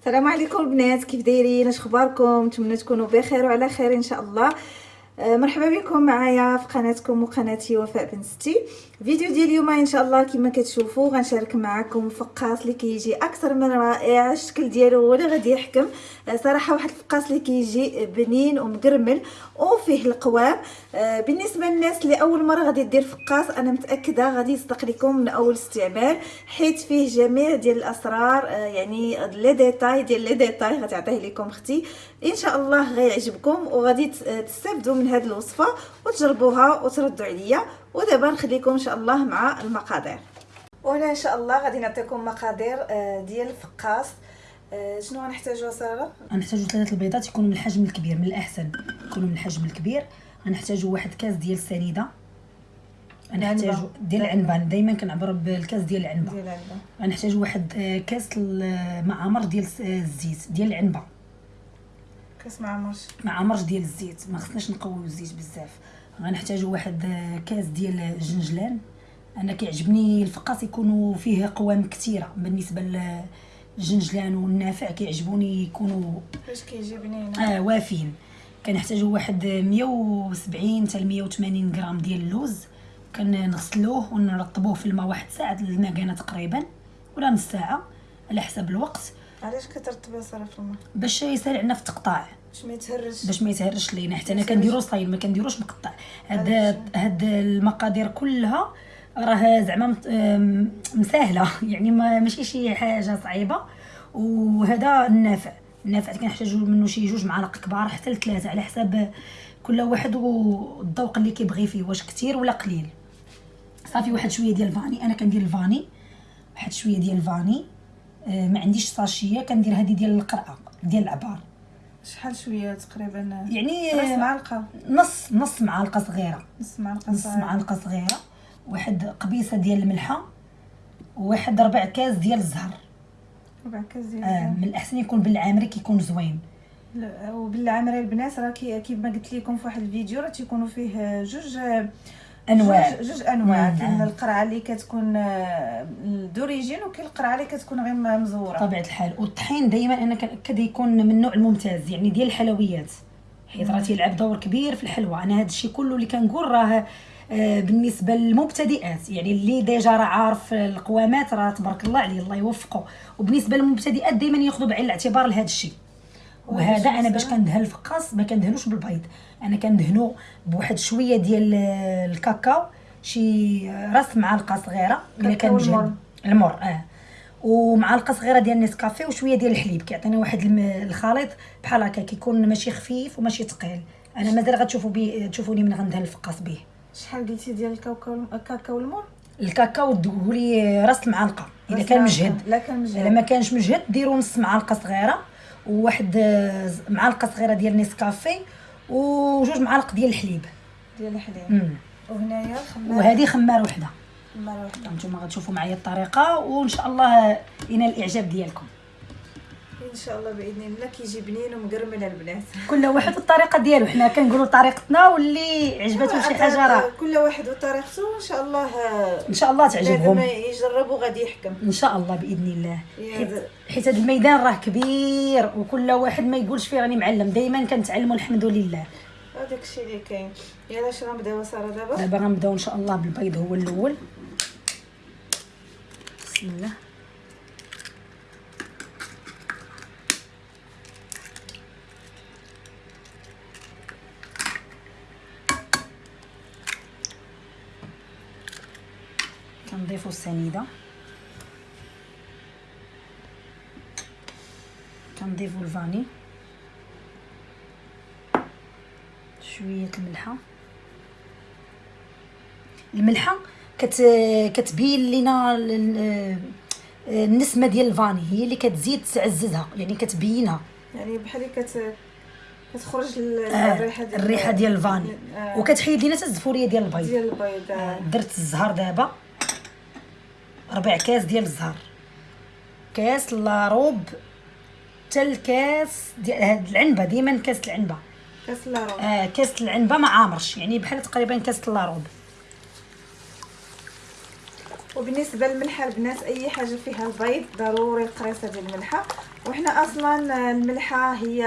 السلام عليكم البنات كيف دايرين؟ اش اخباركم؟ نتمنى تكونوا بخير وعلى خير إن شاء الله. آه، مرحبا بكم معايا في قناتكم وقناتي وفاء بن ستي. فيديو ديال اليوم إن شاء الله كما كتشوفوا غنشارك معكم فقاص اللي كيجي أكثر من رائع. الشكل ديالو هو اللي غادي يحكم. آه، صراحة واحد الفقاص اللي كيجي بنين ومقرمل وفيه القوام. بالنسبة للناس اللي أول مرة غادي دير فقاص أنا متأكدة غادي يصدق لكم من أول استعمال حيت فيه جميع ديال الأسرار يعني les détails ديال les détails غتعطيه لكم أختي إن شاء الله غيعجبكم وغادي تستافدوا من هذه الوصفة وتجربوها وتردوا عليا ودابا نخليكم إن شاء الله مع المقادير. وهنا إن شاء الله غادي نعطيكم مقادير آه، ديال الفقاص آه، شنو غنحتاجو سارة؟ غنحتاجو ثلاثة البيضات يكونوا من الحجم الكبير من الأحسن يكونوا من الحجم الكبير. غنحتاجو واحد كاس ديال السنيدة. غنحتاجو ديال العنبة. دائما كنعبر بالكاس ديال العنبة. ديال العنبة. غنحتاجو واحد آه، كاس معمر ديال الزيت ديال العنبة. كاس معمر. معمر ديال الزيت. ما خصناش نقويو الزيت بزاف. غنحتاجو واحد كاس ديال الجنجلان. أنا كيعجبني الفقاص يكونوا فيه قوام كثيرة. بالنسبة للجنجلان والنافع كيعجبوني يكونوا فاش كيجي بنين آه وافين. كنحتاجو واحد 170 حتى 180 غرام ديال اللوز. كنغسلوه ونرطبوه في الماء واحد ساعة المكانه تقريبا ولا نص ساعة على حسب الوقت. علاش كترطبها ساره في الماء؟ باش يسهل عندنا في التقطاع. باش ما يتهرش. باش ما يتهرش لينا. حتى أنا كنديرو صايل ما كنديروش مقطع هاد هاد المقادير كلها راه زعما مساهلة. يعني ما ماشي شي حاجة صعيبة. وهذا النافع النافع كنحتاجو منه شي جوج معالق كبار حتى لثلاثه على حساب كل واحد والذوق اللي كيبغي فيه واش كثير ولا قليل. صافي واحد شوية ديال الفاني أنا كندير الفاني. واحد شوية ديال الفاني آه، ما عنديش صاشيه كندير هذه ديال القرعة ديال العبار. شحال شوية تقريبا؟ يعني معلقة. نص نص معلقة صغيرة. نص معلقة نص معلقة صغيرة. واحد قبيصة ديال الملحة. وواحد ربع كاس ديال الزهر. آه من الأحسن يكون بالعامري كيكون زوين. وبالعامري البنات راه كيف ما قلت لكم في واحد الفيديو راه تيكونوا فيه جوج أنواع. جوج, جوج أنواع. كاين القرعة اللي كتكون آه، دوريجين وكاين القرعة اللي كتكون غير مزورة. طبيعة الحال. والطحين دائما أنا كنأكد يكون من النوع الممتاز يعني ديال الحلويات. حيت راه تيلعب دور كبير في الحلوى. أنا هذا الشيء كله اللي كنقول راه آه، بالنسبة للمبتدئات. يعني اللي ديجا راه عارف القوامات راه تبارك الله عليه الله يوفقه. وبالنسبة للمبتدئات دائما ياخذوا بعين الاعتبار لهذا الشيء. وهذا أنا باش كندهن الفقاص ما كندهنوش بالبيض. أنا كندهنو بواحد شوية ديال الكاكاو شي راس معلقه صغيرة. إلا كان المر. المر آه. ومعلقه صغيرة ديال نسكافيه وشوية ديال الحليب. كيعطينا واحد الخليط بحال هكا كيكون ماشي خفيف وماشي ثقيل أنا مازال غتشوفوا بي تشوفوني من غندهن الفقاص به. شحال قلتي ديال الكاكاو الكاكاو والمر الكاكاو دولي راس المعلقه اذا كان مجهد. لا كان مجهد. إلا ما كانش مجهد ديروا نص معلقة صغيرة وواحد معلقة صغيرة ديال نسكافي وجوج معالق ديال الحليب. ديال الحليب. وهنايا خمار. وهذه خمار وحدة. خمار وحدة. نتوما غتشوفوا معايا الطريقة وإن شاء الله ينال الإعجاب ديالكم. إن شاء الله بإذن الله كيجي بنين ومقرمل البنات. كل واحد الطريقة ديالو. حنا كنقولوا طريقتنا واللي عجبته شي حاجة راه. كل واحد وطريقته. إن شاء الله إن شاء الله تعجبهم. يجربوا غادي يحكم. إن شاء الله بإذن الله. حيت حيت هذا الميدان راه كبير وكل واحد ما يقولش فيه راني معلم. دائما كنتعلموا الحمد لله. هذاك الشيء اللي كاين. يلا اش غنبداو سارة دابا؟ دابا غنبداو إن شاء الله بالبيض هو الأول. بسم الله. كنضيفو السنيده كنضيفو الفاني شوية الملحه الملحه كت كتبين لينا النسمه ديال ال vanille هي اللي كتزيد تعززها يعني كتبينها يعني بحال كت كتخرج الريحه ديال الريحه ديال ال vanille آه وكتحيد لينا الزفوريه ديال البيض ديال البيض آه. درت الزهر دابا ربع كاس ديال الزهر. كاس لاروب حتى الكاس ديال هاد العنبة ديما كاس العنبة. كاس لاروب آه كاس العنبة ما عامرش يعني بحال تقريبا كاس لاروب وبالنسبة للملحة البنات أي حاجة فيها البيض ضروري القريصه ديال الملحة. وحنا أصلا الملحة هي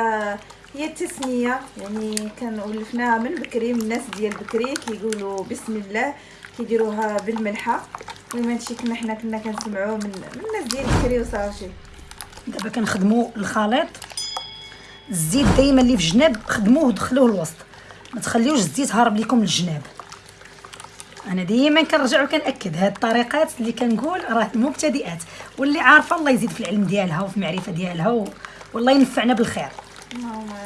هي التسمية يعني كنولفناها من بكري من الناس ديال بكري كيقولوا بسم الله كيديروها بالملحة. المهم هادشي كنا حنا كنا كنسمعوه من, من الناس ديال بكري وصافي. دابا كنخدموا الخليط. الزيت دائما اللي في جناب خدموه ودخلوه الوسط. ما تخليوش الزيت هارب لكم للجناب أنا ديما كنرجع وكنأكد. هاد الطريقات اللي كنقول راه المبتدئات واللي عارفة الله يزيد في العلم ديالها وفي المعرفة ديالها و... والله ينفعنا بالخير.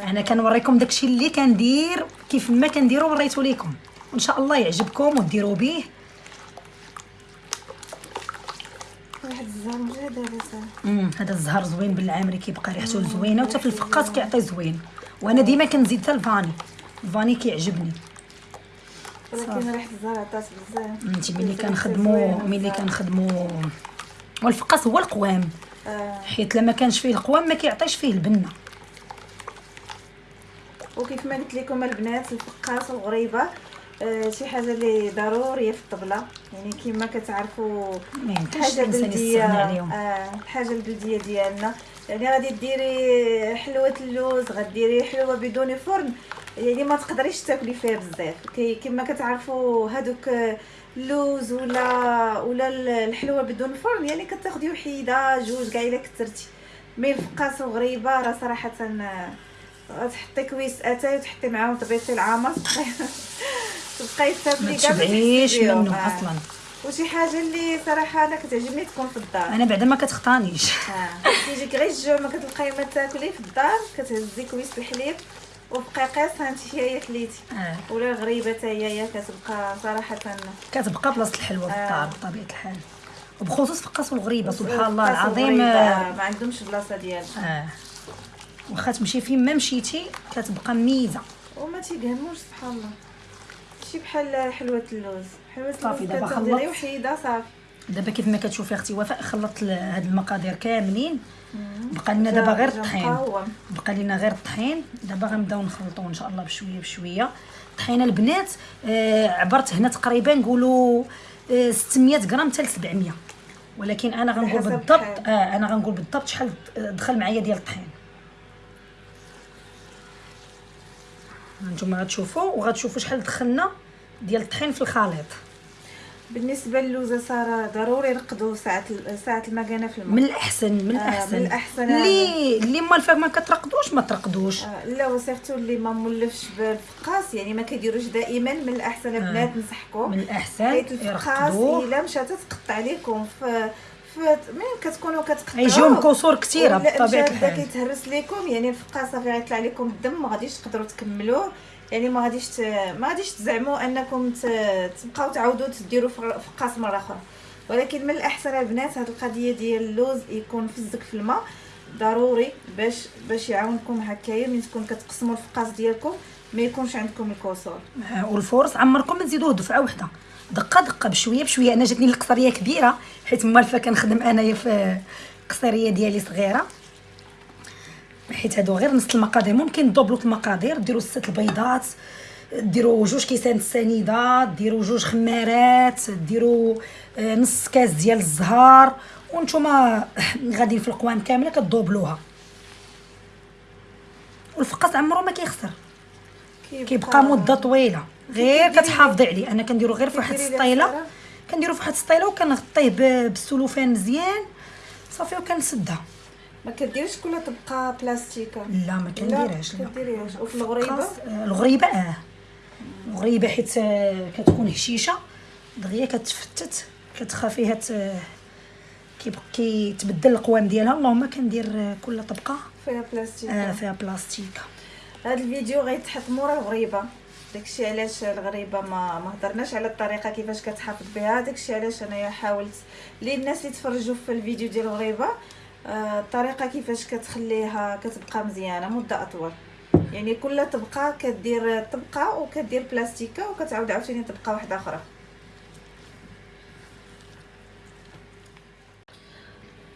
أنا كنوريكم داكشي اللي كندير كيف ما كنديرو وريتو ليكم. وإن شاء الله يعجبكم وديروا به. واحد الزهر مجهد امم هذا الزهر زوين بالعامري كيبقى ريحته زوينة وحتى في الفقاس كيعطي زوين. وأنا ديما كنزيد حتى الفاني. الفاني كيعجبني. ولكن ريحه الزهر عطات بزاف. انت ملي كنخدمو ملي كنخدمو والفقاس هو القوام. آه. حيت لما كانش فيه القوام ما كيعطيش فيه البنة. وكيف ما قلت لكم البنات الفقاس الغريبة آه شي حاجة اللي ضروريه في الطبلة. يعني كما كتعرفوا ما يمكنش حاجة الإنسان بلدية يستغنى عليهم. آه الحاجة البلدية ديالنا. يعني غادي ديري حلوة اللوز غديري حلوة بدون فرن. يعني ما تقدريش تاكلي فيها بزاف. كما كتعرفوا هادوك اللوز ولا ولا الحلوة بدون فرن يعني كتاخدي وحيده جوج كاع إلا كثرتي mais الفقاس وغريبه راه صراحة غتحطي كويس أتاي وتحطي معاهم طبيسيل عامر تبقاي تاكلي ما كاع تشبعيش بيهم. منه آه. أصلا وشي حاجة اللي صراحة أنا كتعجبني تكون في الدار أنا بعدا ما كتخطانيش آه. كيجيك غير الجوع ما كتلقاي ما تاكلي في الدار كتهزي كويس الحليب وبقيقيص أنت هي كليتي آه. ولا الغريبه حتى هي كتبقى صراحة كتبقى بلاصة الحلوة في آه. الدار بطبيعة الحال وبخصوص فقاس والغريبه سبحان الله العظيم آه. ما عندهمش بلاصة ديالهم آه واخا تمشي فين ما مشيتي كتبقى ميزة وما تيقهموش سبحان الله شي بحال حلوة اللوز. حلوة صافي، دابا خلطت. وحيدة صافي. دابا كيف ما كتشوفي أختي وفاء خلطت هاد المقادير كاملين. بقى لنا دابا غير الطحين. بقى لنا غير الطحين. دابا غنبداو نخلطو إن شاء الله بشوية بشوية. طحينة البنات آه عبرت هنا تقريبا نقولوا آه 600 غرام حتى ل 700 ولكن أنا غنقول بالضبط. آه أنا غنقول بالضبط شحال دخل معايا ديال الطحين. نتوما غتشوفوا وغتشوفوا شحال دخلنا ديال الطحين في الخليط. بالنسبة للوزة سارة ضروري نقدو ساعة ساعة المكانه في الماء. من الأحسن من آه، الأحسن. من الأحسن اللي اللي مال فاك ما كترقدوش ما ترقدوش. آه، لا وسيرتو اللي ما مولفش بالفقاس يعني ما كيديروش دائما من الأحسن. البنات نصحكم من الأحسن حيت الفقاس إلا مشات تقطع عليكم. في مين كتكونوا كتقطعوا. يجيهم كسور كثيره بطبيعه الحال كيتهرس لكم يعني الفقاس صافي غيطلع لكم الدم ما غاديش تقدروا تكملوه. يعني ما غاديش ت... ما غاديش تزعموا أنكم ت... تبقاو تعاودوا تديروا فق- فقاس مرة أخرى. ولكن من الأحسن البنات هذه القضية ديال اللوز يكون فزك في الماء. ضروري باش باش يعاونكم هكايا ملي تكون كتقسموا الفقاس ديالكم ما يكونش عندكم الكسور آه، والفرص عمركم ما تزيدوه دفعة واحدة دقة دقة بشوية بشوية. أنا جاتني القصريه كبيرة حيت موالفه كنخدم أنايا في القصريه ديالي صغيرة. حيت هادو غير نص المقادير. ممكن دوبلو المقادير ديروا ست البيضات ديروا جوج كيسان السنيدة ديروا جوج خمارات ديروا آه، نص كاس ديال الزهر. وانتوما غاديين في القوام كاملة كدوبلوها. والفقاس عمرو ما كيخسر. كيبقى مدة طويلة. غير كتحافظي عليه أنا كنديرو غير في واحد السطيله؟ كنديرو في واحد السطيله وكنغطيه بالسلوفان مزيان. صافي وكنسدها. ما كديريش كل طبقة بلاستيكة؟ لا ما كنديرهاش لا. كديريهاش. وفي الغريبة؟ آه، الغريبة آه. الغريبة حيت آه، كتكون هشيشة. دغيا كتفتت كتخافيها ت... كيبقى كيتبدل القوام ديالها. اللهم كندير آه، كل طبقة فيها بلاستيك آه فيها بلاستيك هذا الفيديو غيتحط مورا الغريبة. داكشي علاش الغريبة ما ما هضرناش على الطريقة كيفاش كتحافظ بها. داكشي علاش أنايا حاولت للناس اللي تفرجوا في الفيديو ديال الغريبة آه، الطريقة كيفاش كتخليها كتبقى مزيانة مدة أطول. يعني كل طبقة كدير طبقة وكدير بلاستيكة وكتعاود عاوتاني طبقة واحدة أخرى.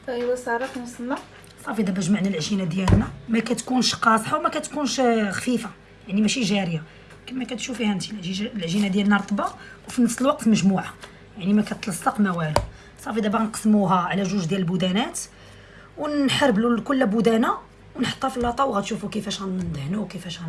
أيوا سارة كنوصلنا صافي دابا جمعنا العجينة ديالنا. ما كتكونش قاصحة وما كتكونش خفيفة يعني ماشي جارية. كما كتشوفيها انت العجينة ديالنا رطبه وفي نفس الوقت مجموعة. يعني ما كتلصق ما والو. صافي دابا غنقسموها على جوج ديال البودانات ونحربلوا كل بودانة ونحطها في اللاطا وغتشوفوا كيفاش غندهنوا وكيفاش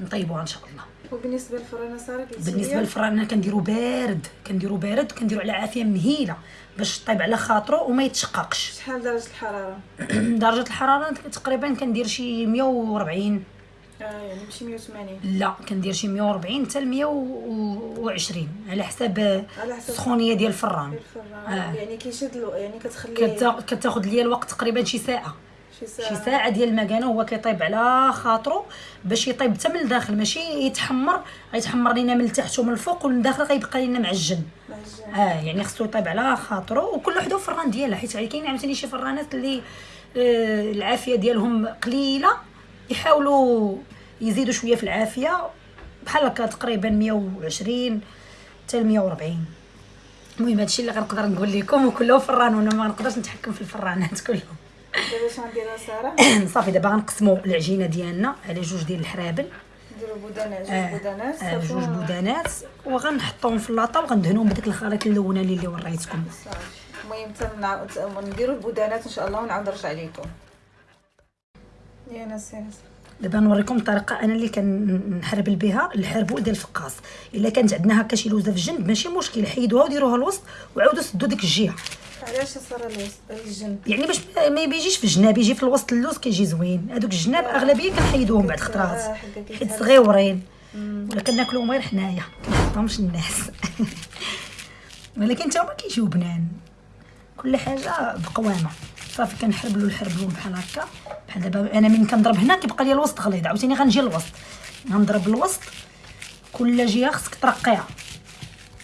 غنطيبوها إن شاء الله. وبالنسبة للفرانة سارة بالنسبة للفران كنديرو بارد كنديرو بارد كنديرو على عافية مهيلة باش طيب على خاطرو وما يتشققش. شحال درجة الحرارة؟ درجة الحرارة تقريبا كندير شي 140 آه يعني ماشي 180 لا كندير شي 140 حتى ل 120 على حساب على حسب السخونيه ديال الفران. آه. يعني كيشد يعني كتخليه كتا- كتاخذ ليا الوقت تقريبا شي ساعة. شي ساعة. شي ساعة ديال المكانة هو كيطيب على خاطرو باش يطيب حتى من الداخل. ماشي يتحمر غيتحمر لينا من التحت ومن الفوق ومن الداخل غيبقى لينا معجن. معجن. آه يعني خصو يطيب على خاطرو. وكل وحده فران ديالها حيت كاين عاوتاني شي فرانات اللي آه العافية ديالهم قليلة. يحاولوا يزيدوا شوية في العافية. بحال هكا تقريبا 120 حتى ل 140 المهم هادشي اللي غنقدر نقول لكم وكله فران وأنا ما نقدرش نتحكم في الفرانات كلهم. دابا اش غنديرها سارة؟ صافي دابا غنقسموا العجينة ديالنا على جوج ديال الحرابل. نديرو بودانات جوج آه، بودانات آه، جوج بودانات. وغنحطوهم في اللاطا وغندهنوهم بداك الخليط اللوناني اللي وريتكم. المهم نديرو البودانات إن شاء الله ونعاود نرجع لكم. يا ناس يا ناس. دابا نوريكم الطريقة أنا اللي كنحربل بها الحربول ديال الفقاص إلا كانت عندنا هكا شي لوزة في الجنب ماشي مشكل. حيدوها وديروها الوسط وعاودوا سدوا ديك الجهة. علاش سارة الوسط؟ الجنب. يعني باش ما- بيجيش في الجناب يجي في الوسط اللوز كيجي زوين. هذوك الجناب أغلبية كنحيدوهم بعد آه، خطرات كيتهرس. حيت صغيورين. ولا كناكلوهم غير حنايا. كنحطهمش الناس. ولكن تا هما كيجيو بنان. كل حاجة بقوامة. صافي كنحربلو الحربلو بحال هكا. بحال دابا أنا من كنضرب هنا كيبقى لي الوسط غليظ عاوتاني غنجي للوسط غنضرب الوسط. كل جهة خصك ترقيها.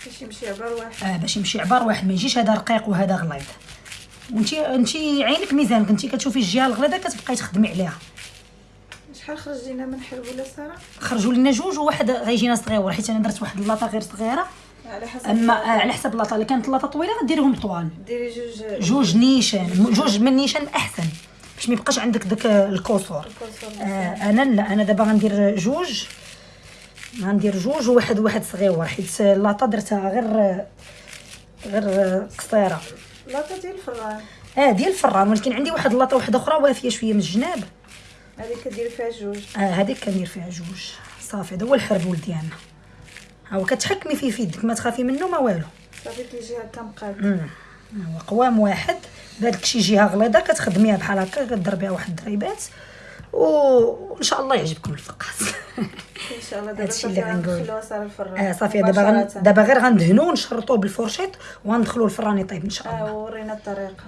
باش يمشي عبار واحد. آه باش يمشي عبار واحد. ما يجيش هذا رقيق وهذا غليظ. وانتي انتي عينك ميزانك انتي كتشوفي الجهة الغليظة كتبقاي تخدمي عليها. شحال خرجينا من حربوله سارة؟ خرجوا لنا جوج وواحد غيجينا صغيور حيت أنا درت واحد اللاطه غير صغيرة. على حسب أما على حسب اللاطه اللي كانت اللاطه طويلة غديريهم طوال. ديري جوج جوج نيشان. جوج من نيشان أحسن. باش ما يبقاش عندك داك الكسور. آه أنا لا أنا دابا غندير جوج. غندير جوج وواحد واحد صغيور حيت اللاطه درتها غير غير قصيرة. لاطه ديال الفران. آه ديال الفران. ولكن عندي واحد اللاطه واحدة أخرى وافية شوية من الجناب. هذيك كديري فيها جوج. آه هذيك كندير فيها جوج. صافي هذا هو الحربول ديالنا ها هو كتحكمي فيه في يدك ما تخافي منه ما والو. صافي كيجي هكا مقاد. هو قوام واحد. بهذيك شي جهه غليظة كتخدميها بحال هكا كضربيها واحد الضريبات و- وان شاء الله يعجبكم الفقاس. إن شاء الله دابا صافي. غندخلوها ساره الفران. آه صافي دابا. دابا غير غندهنو ونشرطوه بالفرشيط وغندخلو الفران يطيب إن شاء الله. آه ورينا الطريقة.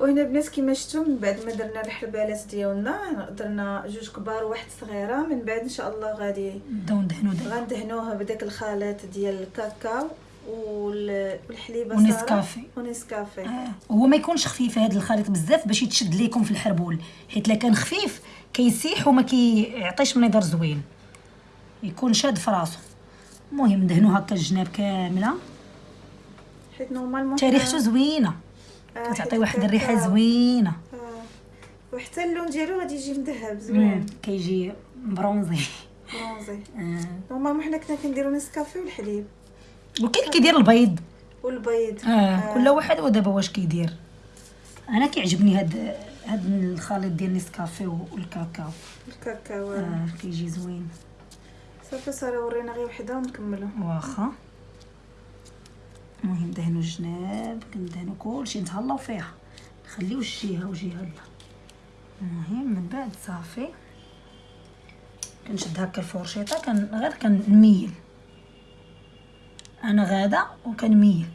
وهنا البنات كما شفتوا من بعد ما درنا الحربالات ديالنا درنا جوج كبار وواحد صغيرة من بعد إن شاء الله غادي نبداو ندهنو غندهنوها بداك الخليط ديال الكاكاو وال- والحليبه ونسكافي. ونسكافي آه. هو ما يكونش خفيف هذا الخليط بزاف باش يتشد ليكم في الحربول حيت لا كان خفيف كيسيح وما كيعطيش منظر زوين. يكون شاد في راسو. المهم ندهنو هكا الجناب كاملة. حيت normalement حتى ريحته زوينة. كتعطي واحد الريحه. زوينه آه. وحتى اللون ديالو غادي يجي مذهب. زوين كيجي bronzé bronzé آه. normalement حنا كنا كنديرو نسكافي والحليب وكاين كيدير البيض والبيض آه كل واحد ودابا واش كيدير أنا كيعجبني هاد هاد الخليط ديال نسكافي والكاكاو الكاكاو آه كيجي زوين صافي ساره ورينا غير وحده ونكملو واخا المهم دهنوا الجناب كندهنوا كلشي نتهلاو فيها. نخليو جهه وجهة لا المهم من بعد صافي. كنشد هكا الفرشيطة كان غير كنميل. أنا غادة وكنميل.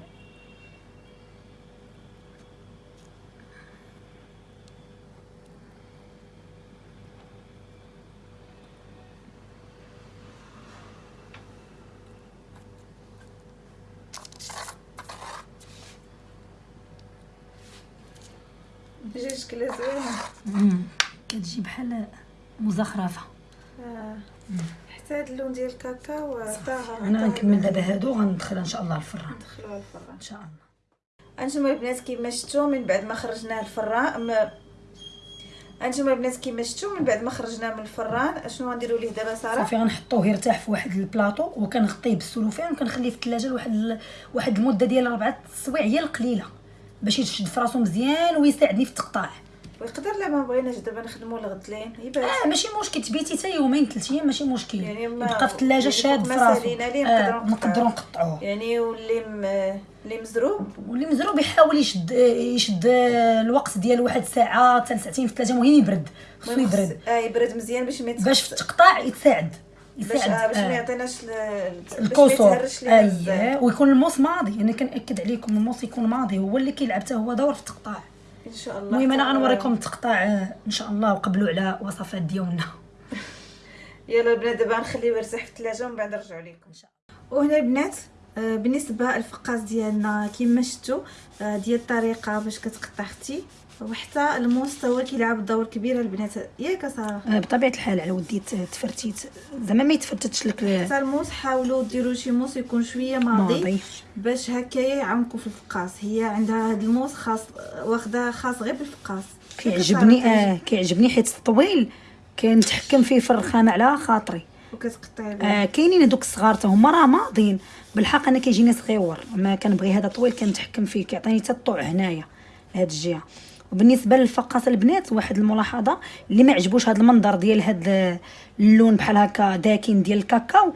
جي شكلها زوينه. كتجي بحال مزخرفة. آه. حتى هاد اللون ديال الكاكاو طاهر أنا غنكمل. دابا هادو غندخل إن شاء الله الفران ندخلوها الفران إن شاء الله. انتما البنات كيما شفتوا من بعد ما خرجناه الفران ما أنتم البنات كيما شفتوا من بعد ما خرجنا من الفران اشنو غنديروا ليه دابا سارة؟ صافي غنحطوه يرتاح في واحد البلاطو وكنغطيه بالسلوفان وكنخليه في الثلاجه لواحد واحد المدة ديال اربعه السوايع هي القليلة. باش يشد في راسو مزيان ويساعدني في التقطاع ويقدر لا ما بغيناش دابا نخدموا الغدلين يبات. آه ماشي مشكل تبيتي حتى يومين ثلاث أيام ماشي مشكل. يعني يبقى في الثلاجة يعني شاد في راسو آه نقدروا نقطعوه. يعني واللي م... اللي مزروب. واللي مزروب يحاول يشد يشد الوقت ديال واحد ساعة حتى ساعتين في الثلاجة المهم يبرد. خصو يبرد. آه يبرد مزيان باش ما باش في التقطاع يتساعد. باش آه باش ما آه. يعطيناش بزاف. اييه ويكون الموس ماضي. أنا كنأكد عليكم الموس يكون ماضي. هو اللي كيلعب حتى هو دور في التقطاع إن شاء الله. المهم أنا غنوريكم التقطاع آه، إن شاء الله وقبلوا على وصفات ديالنا. يلا البنات دابا نخليه يرتاح في الثلاجة ومن بعد نرجعوا لكم وهنا البنات بالنسبة الفقاس ديالنا كما شفتوا آه، ديال الطريقة باش كتقطع أختي وحتى هو كيلعب دور كبير البنات. ياك ساره آه، بطبيعة الحال على ودي تفرتيت زعما ما يتفتتش لك حتى الموس حاولوا ديروا شي موس يكون شوية ماضي, ماضي. باش هكايا يعمقوا في الفقاس. هي عندها هاد الموس خاص واخدة خاص غير بالفقاس. كيعجبني آه كيعجبني حيت الطويل كنتحكم فيه في الرخامه على خاطري. وكتقطعي آه كاينين هذوك الصغار حتى هما راه ماضيين. بالحق أنا كيجيني صغيور ما كنبغي هذا طويل كنتحكم فيه كيعطيني حتى الطوع هنايا هاد الجهة. وبالنسبة للفقاس البنات واحد الملاحظة اللي ما عجبوش هذا المنظر ديال هاد اللون بحال هكا داكن ديال الكاكاو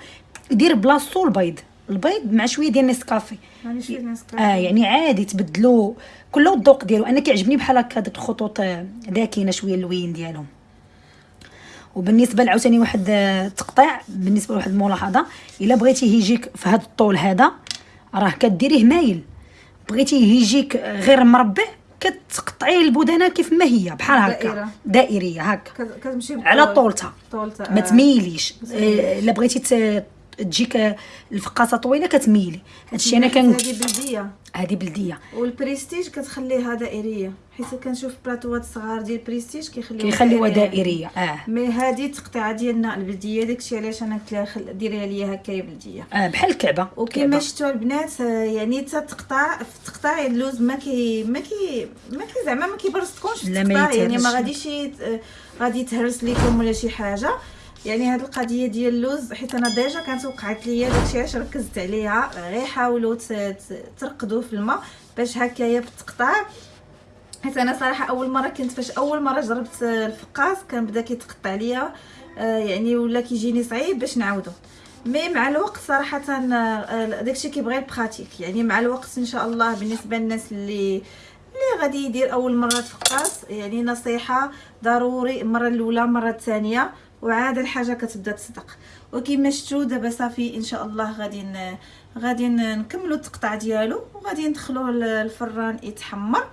دير بلاصتو البيض. البيض مع شوية ديال نسكافي. يعني آه يعني عادي تبدلوا كل الذوق ديالو. أنا كيعجبني بحال هكا ديك الخطوط آه، داكنة شوية اللوين ديالهم. وبالنسبة لعاوتاني واحد آه، التقطيع بالنسبة لواحد الملاحظه إلا بغيتيه يجيك في هذا الطول هذا راه كديريه مايل بغيتيه يجيك غير مربع كتقطعيه البدانه كيف ما هي بحال هكا. دائرية هكا كت- كتمشي على. طولتها طولتها ما آه. تميليش آه، إلا بغيتي تجيك الفقاصة طويلة كتميلي هادشي أنا كان هذه بلدية. هذه بلدية. والبريستيج كتخليها دائريه حيت كنشوف بلاطوات صغار ديال بريستيج كيخليوها كيخليوها دائرية. آه. mais هذه التقطيعة ديالنا البلدية داكشي علاش أنا قلت لها ديريها ليا هكايا بلدية. آه بحال الكعبة. وكما. شفتوا البنات آه، يعني حتى تقطع في تقطاع اللوز ما كي ما كي ما كي زعما ما كيبرصكمش في التقطاع يعني ما. غاديش آه، غادي يتهرس ليكم ولا شي حاجة. يعني هاد القضية ديال اللوز حيت أنا déjà كانت وقعت ليا داكشي علاش ركزت عليها. غير حاولوا ترقدوا في الماء باش هكايا بالتقطاع حيت أنا صراحة أول مرة كنت فاش أول مرة جربت الفقاس كان بدا كيتقطع ليا آه، يعني ولا كيجيني صعيب باش نعاودو. mais مع الوقت صراحة آه، داكشي كيبغي ال pratique. يعني مع الوقت إن شاء الله بالنسبة للناس اللي اللي غادي يدير أول مرة فقاس يعني نصيحة ضروري المره الأولى المره الثانية. وعاد الحاجة كتبدا تصدق. وكما شفتوا دابا صافي إن شاء الله غادي غادي نكملوا التقطاع ديالو وغادي ندخلوه للفران يتحمر.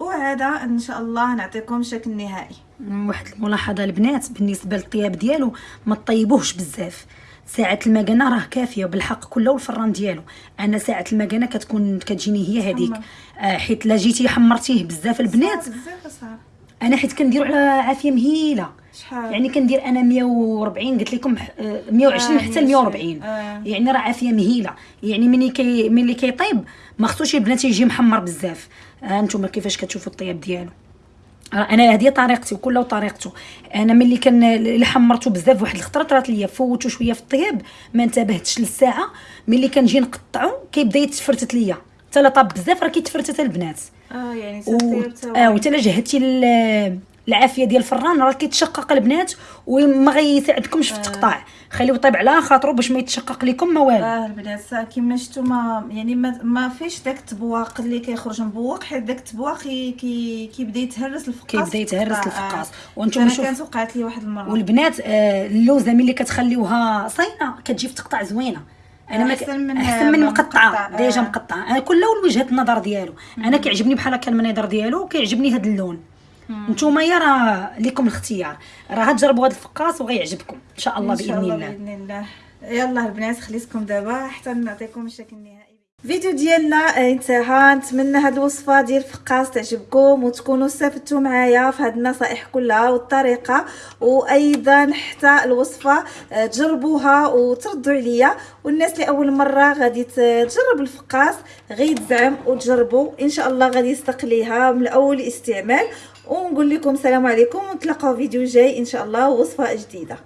وعاد إن شاء الله نعطيكم شكل نهائي. واحد الملاحظة البنات بالنسبة للطياب ديالو ما طيبوهش بزاف. ساعة المكانة راه كافية بالحق كله والفران ديالو. أنا ساعة المكانة كتكون كتجيني هي هذيك. آه حيت لا جيتي حمرتيه بزاف البنات. بزاف أنا حيت كنديرو على عافية مهيلة. شحال؟ يعني كندير أنا 140 قلت لكم آه، 120 آه، حتى ل 140 آه. يعني راه عافية مهيلة. يعني ملي كي ملي كيطيب ما خصوش البنات يجي محمر بزاف. ها أنتم كيفاش كتشوفوا الطياب ديالو؟ أنا هذه طريقتي وكل طريقته. أنا ملي كان اللي حمرته بزاف واحد الخطره طرات ليا faute شوية في الطياب ما انتبهتش للساعة. ملي كنجي نقطعو كيبدا يتفرتت ليا. حتى لا طاب بزاف راه كيتفرتت البنات. آه يعني و... آه لا جهدتي العافية ديال الفران راه كيتشقق البنات وما غيساعدكمش في التقطاع خليه يطيب على خاطرو باش ما يتشقق لكم ما والو. آه البنات كيما شفتوا ما يعني ما, ما فيش داك التبواق اللي كيخرج مبوق حيت داك التبواق كي كي كيبدا يتهرس الفقاس كيبدا يتهرس. الفقاس. آه. وأنتم شوف- كانت وقعت لي واحد المرة. والبنات آه اللوزة ملي كتخليوها صاينه كتجي في تقطع زوينة. أنا ما أحسن من- أحسن من مقطعة مقطع، ديجا آه. مقطعة. أنا كل وجهة النظر ديالو. أنا كيعجبني بحال هكا المنظر ديالو وكيعجبني هذا اللون. نتوما يا راه لكم الاختيار. راه تجربوا هذا الفقاس وغيعجبكم إن شاء الله إن شاء بإذن الله الله. بإذن الله. يلا البنات خليتكم دابا حتى نعطيكم الشكل النهائي الفيديو ديالنا انتهى. نتمنى هاد الوصفة ديال الفقاس تعجبكم وتكونوا استفدتوا معايا في هاد النصائح كلها والطريقة. وأيضا حتى الوصفة آه، تجربوها وتردوا عليا. والناس اللي أول مرة غادي تجرب الفقاس غير تزعم وتجربوا. إن شاء الله غادي يصدق ليها من اول استعمال ونقول لكم السلام عليكم ونتلاقاو فيديو جاي إن شاء الله وصفة جديدة.